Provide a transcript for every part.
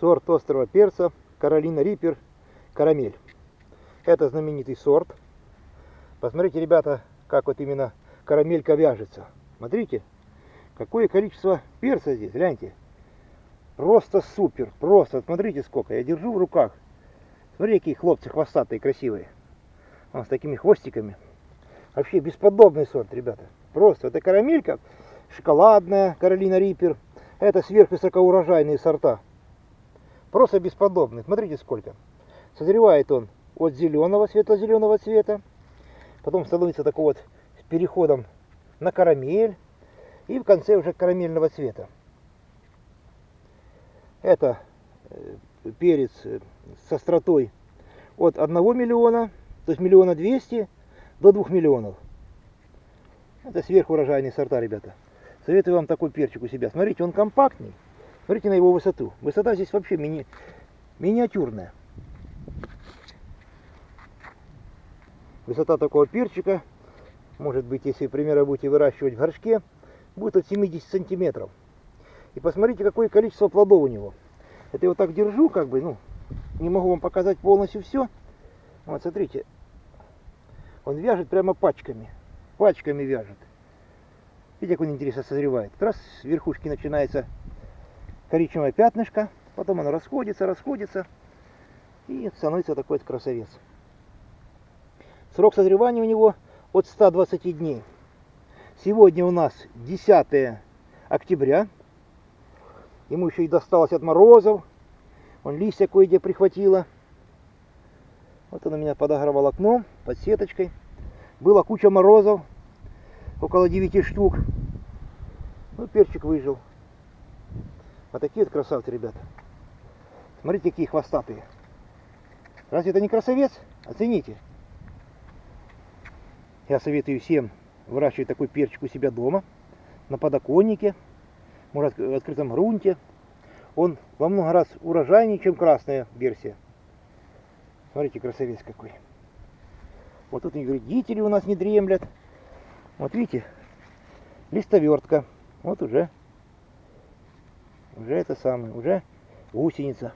сорт острого перца Каролина Риппер Карамель. Это знаменитый сорт. Посмотрите, ребята, как вот именно карамелька вяжется. Смотрите, какое количество перца здесь, гляньте. Просто супер, просто, смотрите сколько, я держу в руках. Смотрите, какие хлопцы хвостатые, красивые. Он с такими хвостиками. Вообще бесподобный сорт, ребята. Просто, это карамелька, шоколадная, Каролина Риппер. Это сверхвысокоурожайные сорта. Просто бесподобный. Смотрите сколько. Созревает он от зеленого, светло-зеленого цвета. Потом становится такой вот с переходом на карамель. И в конце уже карамельного цвета. Это э, перец э, с остротой от 1 миллиона, то есть миллиона двести до 2 миллионов. Это сверхурожайные сорта, ребята. Советую вам такой перчик у себя. Смотрите, он компактный. Смотрите на его высоту. Высота здесь вообще мини... миниатюрная. Высота такого перчика, может быть, если, к примеру, будете выращивать в горшке, будет от 70 сантиметров. И посмотрите, какое количество плодов у него. Это я вот так держу, как бы, ну, не могу вам показать полностью все. Вот, смотрите, он вяжет прямо пачками. Пачками вяжет. Видите, как он интересно созревает. Раз с верхушки начинается коричневое пятнышко, потом оно расходится, расходится, и становится такой вот красавец. Срок созревания у него от 120 дней. Сегодня у нас 10 октября. Ему еще и досталось от морозов. Он листья кое-где прихватило. Вот он у меня подогревал окно под сеточкой. Была куча морозов, около 9 штук. Ну, перчик выжил. Вот такие вот красавцы, ребята. Смотрите, какие хвостатые. Разве это не красавец? Оцените. Я советую всем выращивать такой перчик у себя дома, на подоконнике, может в открытом грунте. Он во много раз урожайнее, чем красная версия. Смотрите, красавец какой. Вот тут и вредители у нас не дремлят. Вот видите, листовертка. Вот уже, уже это самое, уже гусеница.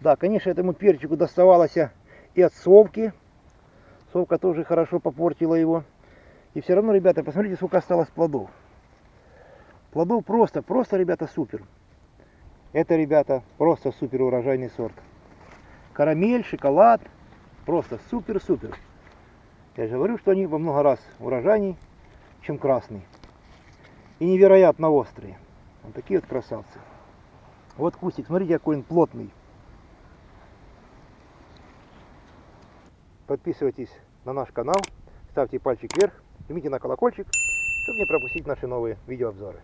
Да, конечно, этому перчику доставалось и от совки. Совка тоже хорошо попортила его. И все равно, ребята, посмотрите, сколько осталось плодов. Плодов просто, просто, ребята, супер. Это, ребята, просто супер урожайный сорт. Карамель, шоколад, просто супер-супер. Я же говорю, что они во много раз урожайней, чем красный. И невероятно острые. Вот такие вот красавцы. Вот кустик, смотрите, какой он плотный. Подписывайтесь на наш канал, ставьте пальчик вверх, жмите на колокольчик, чтобы не пропустить наши новые видеообзоры.